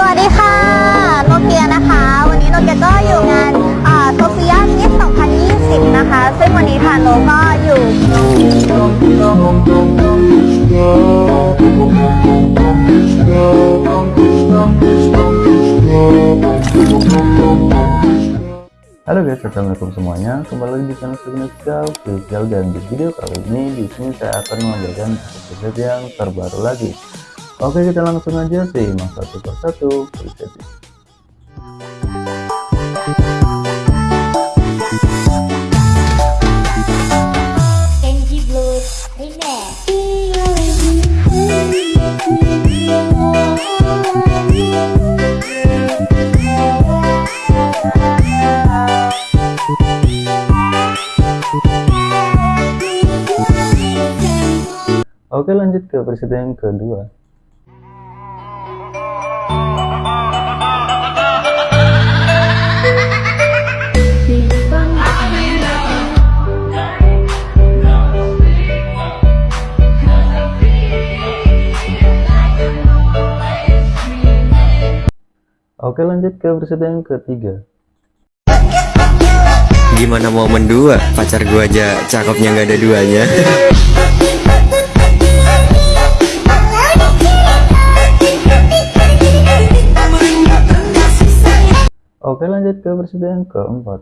สวัสดีค่ะ โนเกียนะคะ วันนี้โนเกียก็อยู่งานโซเฟียมิส2020 นะคะ ซึ่งวันนี้ทางโนก็อยู่ Halo guys, assalamualaikum semuanya. Kembali lagi di channel Significa Official dan di video kali ini di sini saya akan mengajarkan preset yang terbaru lagi. Oke, kita langsung aja simak satu persatu presetnya. Oke, lanjut ke preset yang kedua. Oke, lanjut ke preset yang ketiga. Gimana mau mendua? Pacar gua aja cakepnya nggak ada duanya. Oke, lanjut ke preset yang keempat.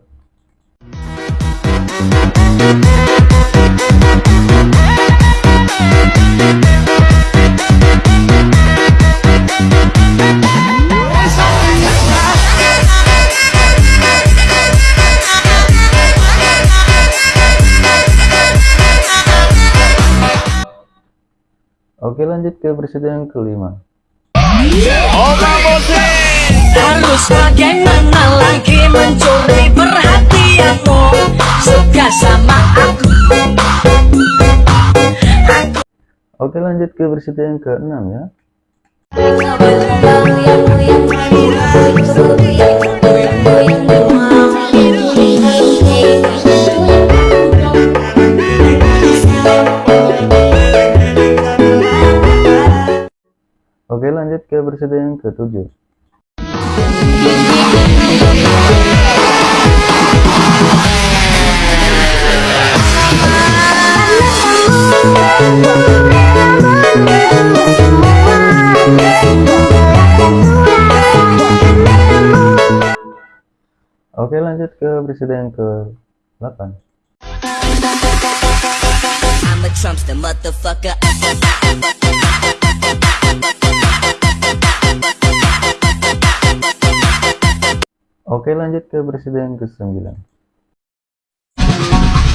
Oke, lanjut ke preset yang kelima. Harus bagaimana lagi mencuri perhatianmu Suka sama aku Oke, lanjut ke preset yang keenam ya. Oke, ke yang ketujuh. Oke, lanjut ke preset yang ke-8. I'm a Trumpster motherfucker Oke, lanjut ke preset yang ke-9.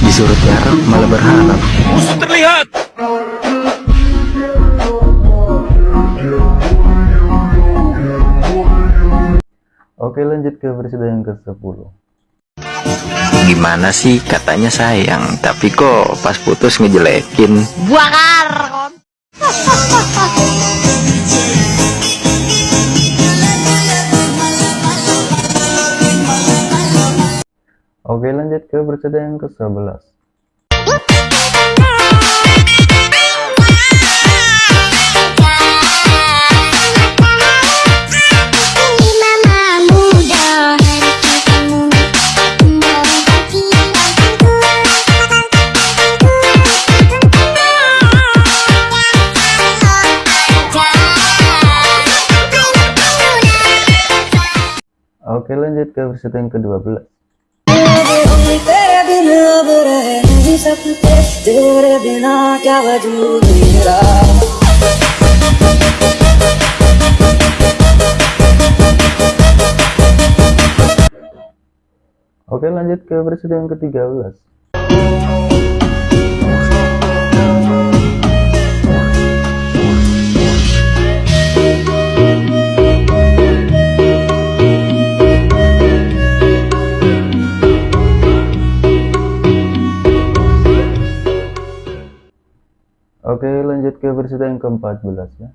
Disuruh tiarap malah berharap. Oke, lanjut ke preset yang ke-10. Gimana sih katanya sayang, tapi kok pas putus ngejelekin. Oke, lanjut ke preset yang ke-11. Oke, lanjut ke preset yang ke-12. Oke, lanjut ke preset yang ke-13. Oke, lanjut ke preset yang ke-14 ya.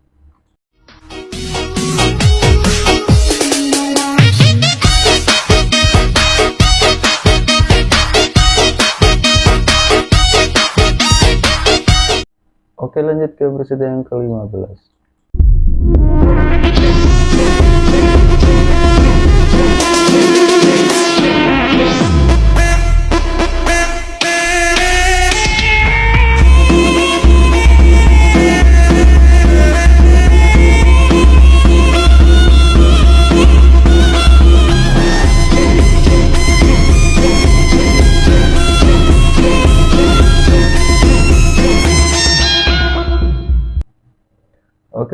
Oke lanjut ke preset yang ke-15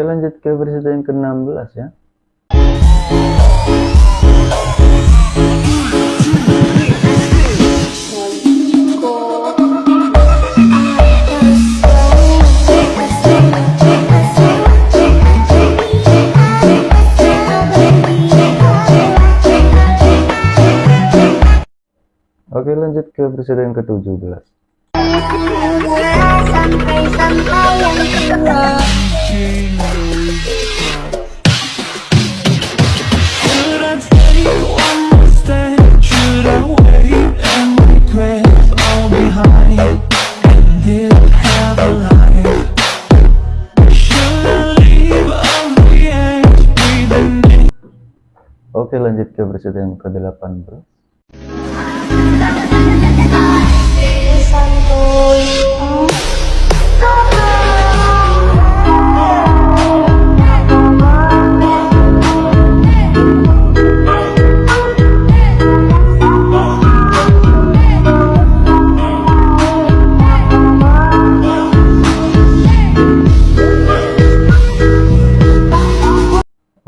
lanjut ke versi yang ke-16 ya. Oke lanjut ke versi yang ke-17 Sampai-sampai yang kedua Oke lanjut ke versi yang ke-18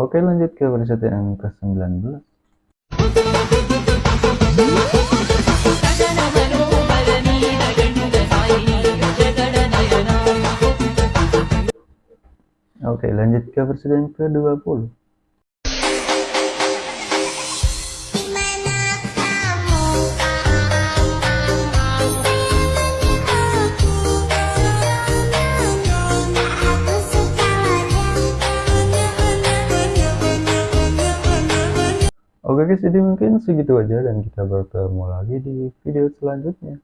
Oke lanjut ke versi yang ke-19 Oke lanjut ke yang ke-20 Oke guys, jadi mungkin segitu aja dan kita bertemu lagi di video selanjutnya.